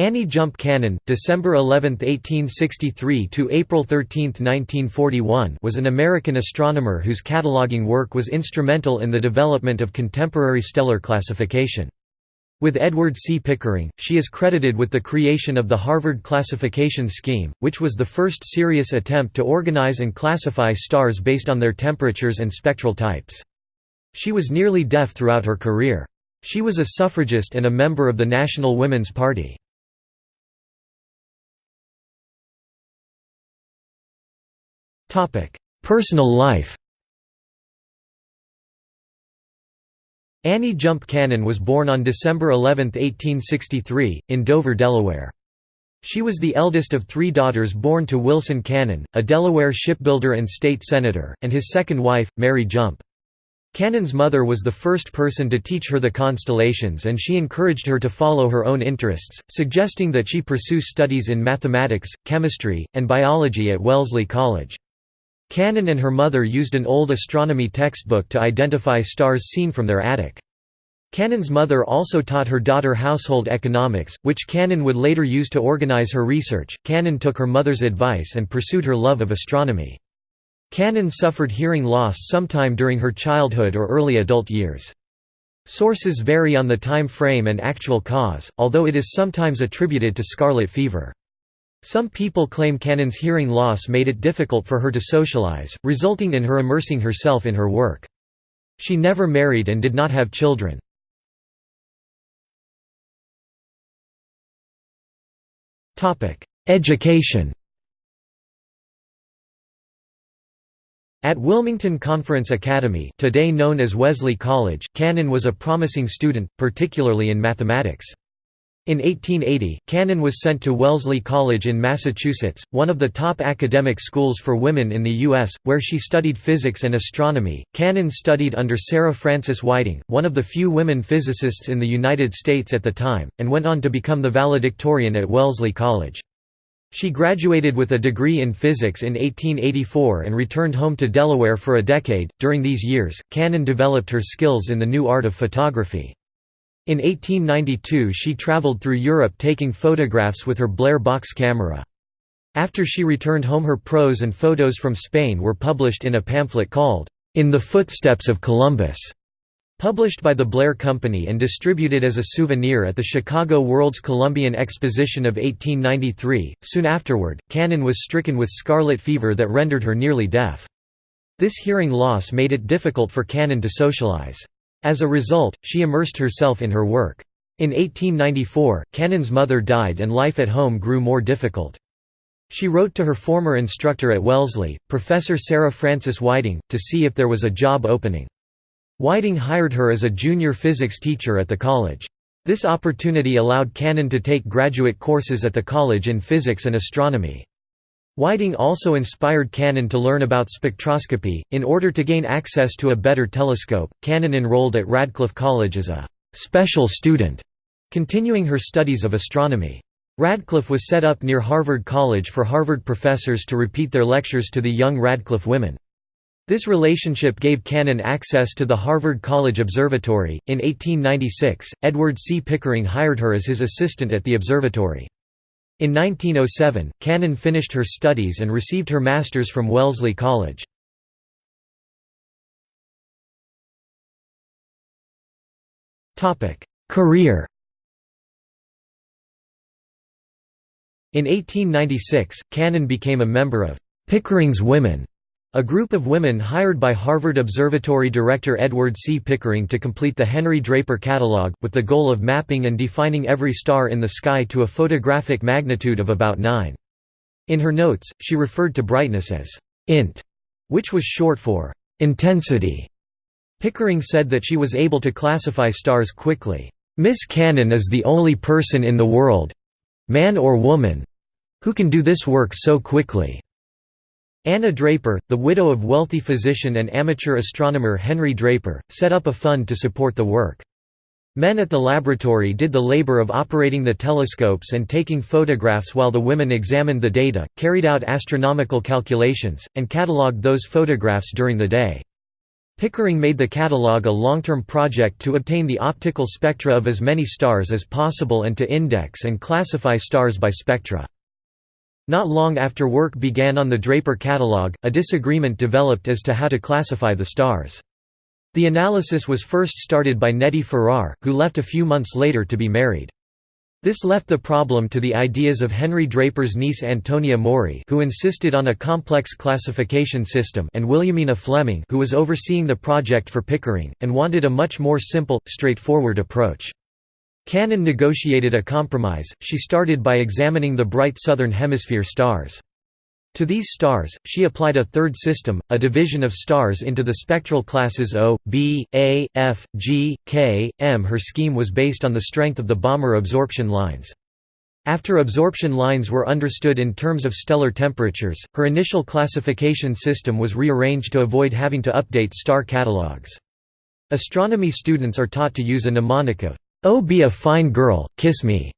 Annie Jump Cannon, December 11, 1863 to April 13, 1941, was an American astronomer whose cataloging work was instrumental in the development of contemporary stellar classification. With Edward C. Pickering, she is credited with the creation of the Harvard Classification Scheme, which was the first serious attempt to organize and classify stars based on their temperatures and spectral types. She was nearly deaf throughout her career. She was a suffragist and a member of the National Women's Party. Personal life Annie Jump Cannon was born on December 11, 1863, in Dover, Delaware. She was the eldest of three daughters born to Wilson Cannon, a Delaware shipbuilder and state senator, and his second wife, Mary Jump. Cannon's mother was the first person to teach her the constellations and she encouraged her to follow her own interests, suggesting that she pursue studies in mathematics, chemistry, and biology at Wellesley College. Cannon and her mother used an old astronomy textbook to identify stars seen from their attic. Cannon's mother also taught her daughter household economics, which Cannon would later use to organize her research. Cannon took her mother's advice and pursued her love of astronomy. Cannon suffered hearing loss sometime during her childhood or early adult years. Sources vary on the time frame and actual cause, although it is sometimes attributed to scarlet fever. Some people claim Cannon's hearing loss made it difficult for her to socialize, resulting in her immersing herself in her work. She never married and did not have children. Education At Wilmington Conference Academy today known as Wesley College, Cannon was a promising student, particularly in mathematics. In 1880, Cannon was sent to Wellesley College in Massachusetts, one of the top academic schools for women in the U.S., where she studied physics and astronomy. Cannon studied under Sarah Frances Whiting, one of the few women physicists in the United States at the time, and went on to become the valedictorian at Wellesley College. She graduated with a degree in physics in 1884 and returned home to Delaware for a decade. During these years, Cannon developed her skills in the new art of photography. In 1892 she traveled through Europe taking photographs with her Blair box camera. After she returned home her prose and photos from Spain were published in a pamphlet called, "'In the Footsteps of Columbus' published by the Blair Company and distributed as a souvenir at the Chicago World's Columbian Exposition of 1893. Soon afterward, Cannon was stricken with scarlet fever that rendered her nearly deaf. This hearing loss made it difficult for Cannon to socialize. As a result, she immersed herself in her work. In 1894, Cannon's mother died and life at home grew more difficult. She wrote to her former instructor at Wellesley, Professor Sarah Frances Whiting, to see if there was a job opening. Whiting hired her as a junior physics teacher at the college. This opportunity allowed Cannon to take graduate courses at the college in physics and astronomy. Whiting also inspired Cannon to learn about spectroscopy. In order to gain access to a better telescope, Cannon enrolled at Radcliffe College as a special student, continuing her studies of astronomy. Radcliffe was set up near Harvard College for Harvard professors to repeat their lectures to the young Radcliffe women. This relationship gave Cannon access to the Harvard College Observatory. In 1896, Edward C. Pickering hired her as his assistant at the observatory. In 1907, Cannon finished her studies and received her master's from Wellesley College. Career In 1896, Cannon became a member of Pickering's Women, a group of women hired by Harvard Observatory director Edward C. Pickering to complete the Henry Draper catalog, with the goal of mapping and defining every star in the sky to a photographic magnitude of about 9. In her notes, she referred to brightness as int, which was short for intensity. Pickering said that she was able to classify stars quickly. Miss Cannon is the only person in the world—man or woman—who can do this work so quickly. Anna Draper, the widow of wealthy physician and amateur astronomer Henry Draper, set up a fund to support the work. Men at the laboratory did the labor of operating the telescopes and taking photographs while the women examined the data, carried out astronomical calculations, and catalogued those photographs during the day. Pickering made the catalogue a long-term project to obtain the optical spectra of as many stars as possible and to index and classify stars by spectra. Not long after work began on the Draper catalogue, a disagreement developed as to how to classify the stars. The analysis was first started by Nettie Farrar, who left a few months later to be married. This left the problem to the ideas of Henry Draper's niece Antonia Maury who insisted on a complex classification system and Williamina Fleming who was overseeing the project for Pickering, and wanted a much more simple, straightforward approach. Cannon negotiated a compromise, she started by examining the bright southern hemisphere stars. To these stars, she applied a third system, a division of stars into the spectral classes O, B, A, F, G, K, M. Her scheme was based on the strength of the Balmer absorption lines. After absorption lines were understood in terms of stellar temperatures, her initial classification system was rearranged to avoid having to update star catalogues. Astronomy students are taught to use a mnemonic of, "'Oh be a fine girl, kiss me'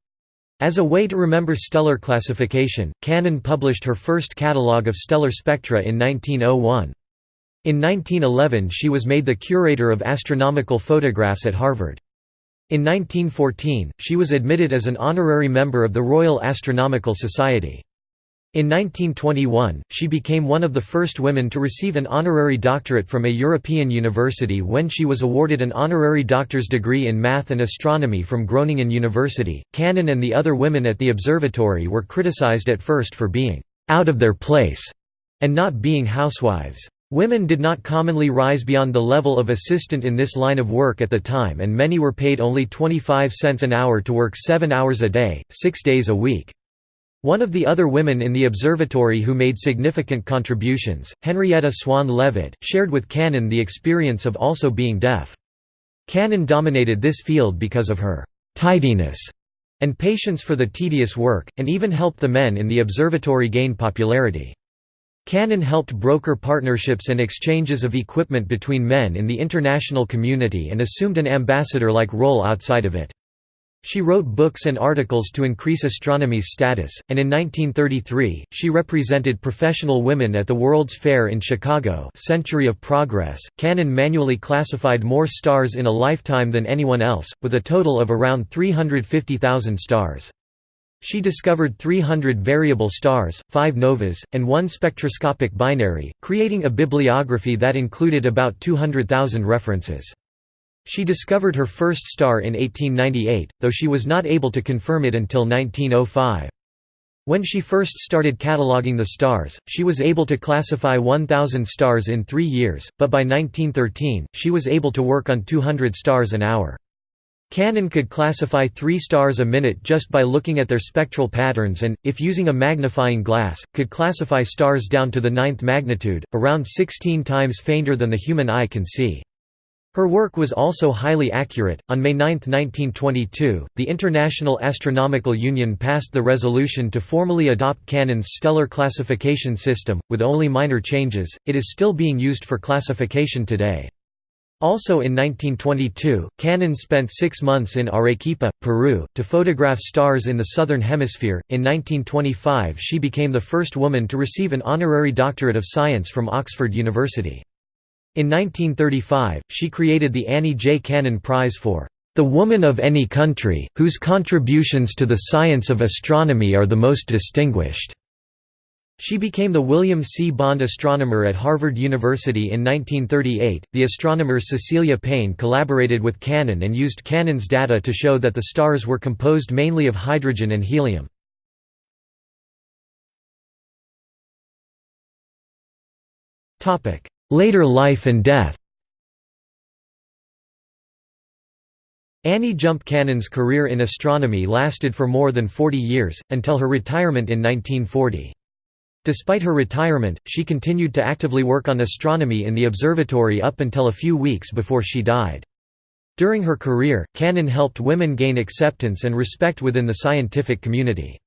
As a way to remember stellar classification, Cannon published her first catalogue of stellar spectra in 1901. In 1911 she was made the curator of astronomical photographs at Harvard. In 1914, she was admitted as an honorary member of the Royal Astronomical Society. In 1921, she became one of the first women to receive an honorary doctorate from a European university when she was awarded an honorary doctor's degree in math and astronomy from Groningen University. Cannon and the other women at the observatory were criticized at first for being out of their place and not being housewives. Women did not commonly rise beyond the level of assistant in this line of work at the time and many were paid only 25 cents an hour to work seven hours a day, six days a week. One of the other women in the observatory who made significant contributions, Henrietta Swan Leavitt, shared with Cannon the experience of also being deaf. Cannon dominated this field because of her «tidiness» and patience for the tedious work, and even helped the men in the observatory gain popularity. Cannon helped broker partnerships and exchanges of equipment between men in the international community and assumed an ambassador-like role outside of it. She wrote books and articles to increase astronomy's status, and in 1933, she represented professional women at the World's Fair in Chicago Century of Progress. Cannon manually classified more stars in a lifetime than anyone else, with a total of around 350,000 stars. She discovered 300 variable stars, 5 novas, and one spectroscopic binary, creating a bibliography that included about 200,000 references. She discovered her first star in 1898, though she was not able to confirm it until 1905. When she first started cataloguing the stars, she was able to classify 1,000 stars in three years, but by 1913, she was able to work on 200 stars an hour. Cannon could classify three stars a minute just by looking at their spectral patterns and, if using a magnifying glass, could classify stars down to the ninth magnitude, around 16 times fainter than the human eye can see. Her work was also highly accurate. On May 9, 1922, the International Astronomical Union passed the resolution to formally adopt Cannon's stellar classification system, with only minor changes. It is still being used for classification today. Also in 1922, Cannon spent six months in Arequipa, Peru, to photograph stars in the Southern Hemisphere. In 1925, she became the first woman to receive an honorary doctorate of science from Oxford University. In 1935, she created the Annie J. Cannon Prize for the woman of any country, whose contributions to the science of astronomy are the most distinguished." She became the William C. Bond Astronomer at Harvard University in 1938. The astronomer Cecilia Payne collaborated with Cannon and used Cannon's data to show that the stars were composed mainly of hydrogen and helium. Later life and death Annie Jump Cannon's career in astronomy lasted for more than 40 years, until her retirement in 1940. Despite her retirement, she continued to actively work on astronomy in the observatory up until a few weeks before she died. During her career, Cannon helped women gain acceptance and respect within the scientific community.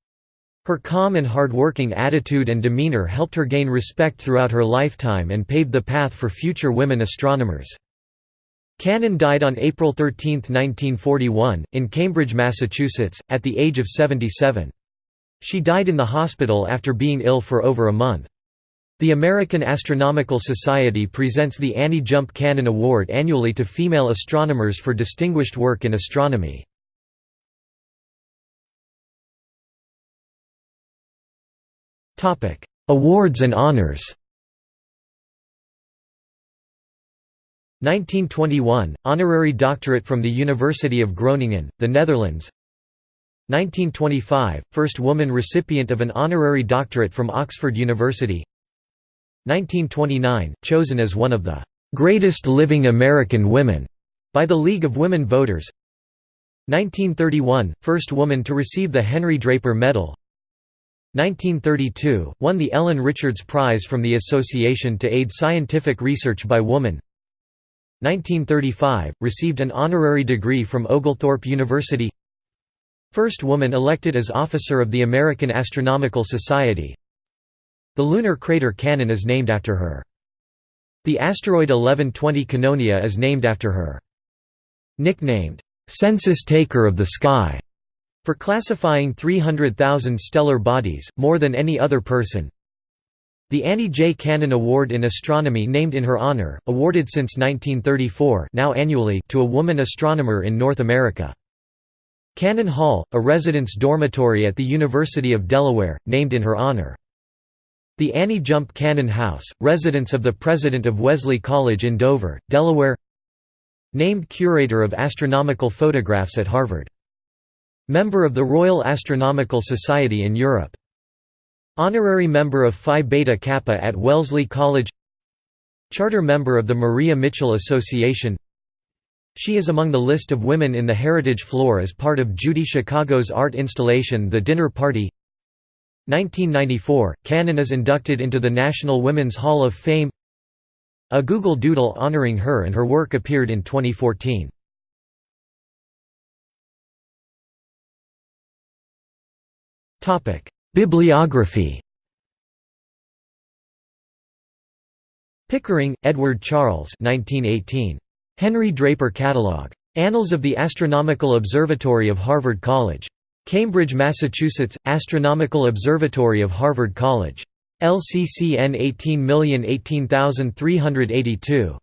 Her calm and hard-working attitude and demeanor helped her gain respect throughout her lifetime and paved the path for future women astronomers. Cannon died on April 13, 1941, in Cambridge, Massachusetts, at the age of 77. She died in the hospital after being ill for over a month. The American Astronomical Society presents the Annie Jump Cannon Award annually to female astronomers for distinguished work in astronomy. Awards and honors. 1921 – Honorary doctorate from the University of Groningen, the Netherlands. 1925 – First woman recipient of an honorary doctorate from Oxford University. 1929 – Chosen as one of the "...greatest living American women", by the League of Women Voters. 1931 – First woman to receive the Henry Draper Medal 1932 – Won the Ellen Richards Prize from the Association to Aid Scientific Research by Woman 1935 – Received an honorary degree from Oglethorpe University First woman elected as officer of the American Astronomical Society The lunar crater Cannon is named after her. The asteroid 1120 Cannonia is named after her. Nicknamed, "'Census Taker of the Sky' for classifying 300,000 stellar bodies, more than any other person. The Annie J. Cannon Award in Astronomy named in her honor, awarded since 1934 now annually to a woman astronomer in North America. Cannon Hall, a residence dormitory at the University of Delaware, named in her honor. The Annie Jump Cannon House, residence of the president of Wesley College in Dover, Delaware Named Curator of Astronomical Photographs at Harvard Member of the Royal Astronomical Society in Europe. Honorary member of Phi Beta Kappa at Wellesley College Charter member of the Maria Mitchell Association She is among the list of women in the Heritage Floor as part of Judy Chicago's art installation The Dinner Party 1994, Cannon is inducted into the National Women's Hall of Fame A Google Doodle honoring her and her work appeared in 2014. Bibliography Pickering, Edward Charles 1918. Henry Draper Catalogue. Annals of the Astronomical Observatory of Harvard College. Cambridge, Massachusetts, Astronomical Observatory of Harvard College. LCCN 18018382.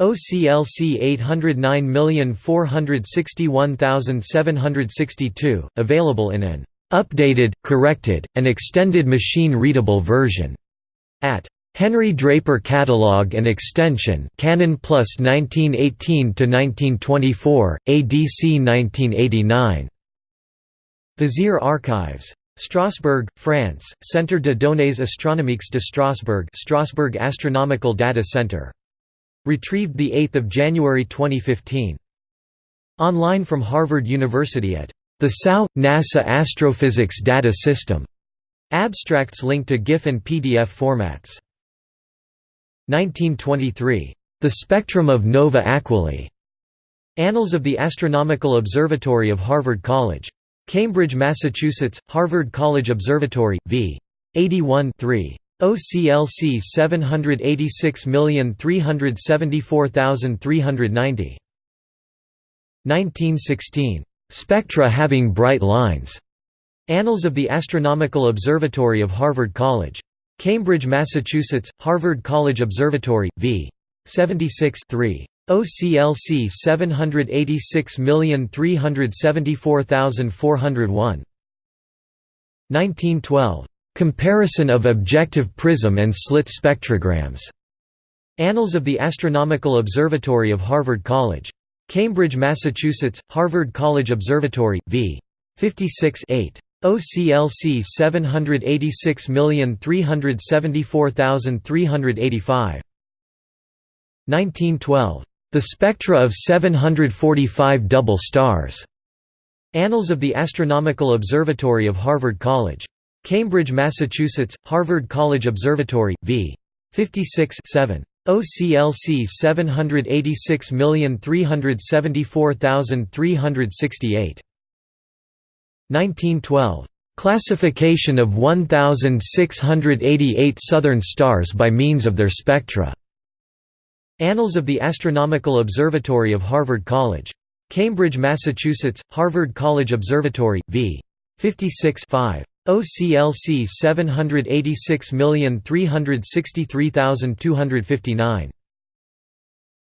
OCLC 809461762, available in an updated, corrected, and extended machine-readable version at Henry Draper Catalog and Extension Cannon Plus 1918–1924, ADC 1989. Vizier Archives. Strasbourg, France, Centre de données astronomiques de Strasbourg Strasbourg Astronomical Data Center. Retrieved 8 January 2015. Online from Harvard University at the SAO – NASA Astrophysics Data System. Abstracts linked to GIF and PDF formats. 1923. The Spectrum of Nova Aquilae. Annals of the Astronomical Observatory of Harvard College. Cambridge, Massachusetts, Harvard College Observatory, v. 81 3. OCLC 786374390. 1916. Spectra having bright lines. Annals of the Astronomical Observatory of Harvard College. Cambridge, Massachusetts, Harvard College Observatory, v. 76 3. OCLC 786374401. 1912. Comparison of objective prism and slit spectrograms. Annals of the Astronomical Observatory of Harvard College. Cambridge, Massachusetts, Harvard College Observatory, v. 56 8. OCLC 786374385. 1912. The spectra of 745 double stars. Annals of the Astronomical Observatory of Harvard College. Cambridge, Massachusetts, Harvard College Observatory, v. 56 7. OCLC 786374368. 1912. Classification of 1688 southern stars by means of their spectra. Annals of the Astronomical Observatory of Harvard College. Cambridge, Massachusetts, Harvard College Observatory, v. 56 5. OCLC 786363259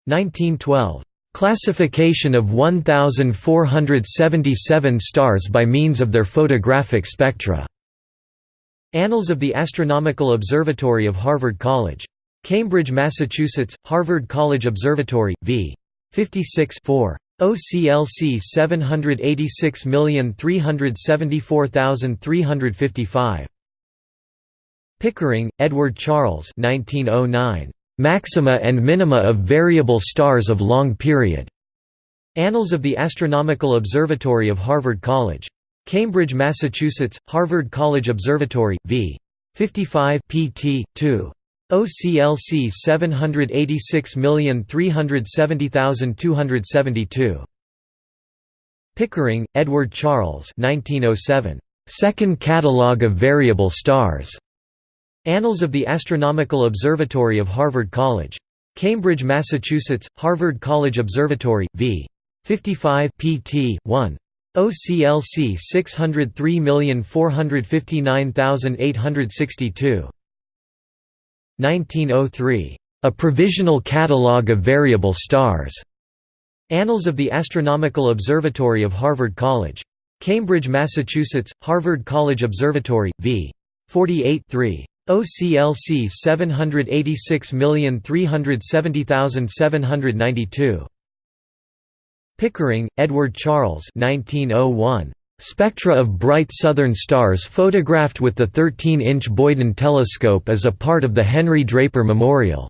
1912 Classification of 1477 stars by means of their photographic spectra. Annals of the Astronomical Observatory of Harvard College. Cambridge, Massachusetts, Harvard College Observatory, v. 56 4. OCLC 786374355. Pickering, Edward Charles 1909. Maxima and minima of variable stars of long period. Annals of the Astronomical Observatory of Harvard College. Cambridge, Massachusetts, Harvard College Observatory, v. 55 pt. 2. OCLC 786370272. Pickering, Edward Charles 1907. Second Catalogue of Variable Stars. Annals of the Astronomical Observatory of Harvard College. Cambridge, Massachusetts, Harvard College Observatory, v. 55 pt. 1. OCLC 603459862. 1903. A Provisional Catalogue of Variable Stars. Annals of the Astronomical Observatory of Harvard College. Cambridge, Massachusetts, Harvard College Observatory, v. 48 3. OCLC 786370792. Pickering, Edward Charles 1901. Spectra of bright southern stars photographed with the 13-inch Boyden telescope as a part of the Henry Draper Memorial.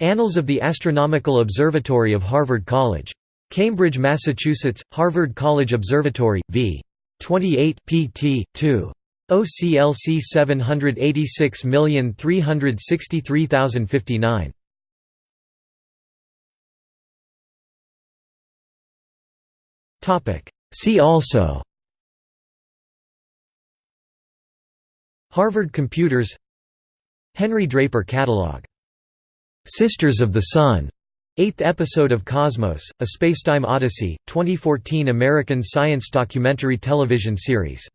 Annals of the Astronomical Observatory of Harvard College. Cambridge, Massachusetts, Harvard College Observatory, v. 28 pt. 2. OCLC 786363059. Topic See also Harvard Computers Henry Draper Catalog. Sisters of the Sun. Eighth episode of Cosmos, A Spacetime Odyssey, 2014 American science documentary television series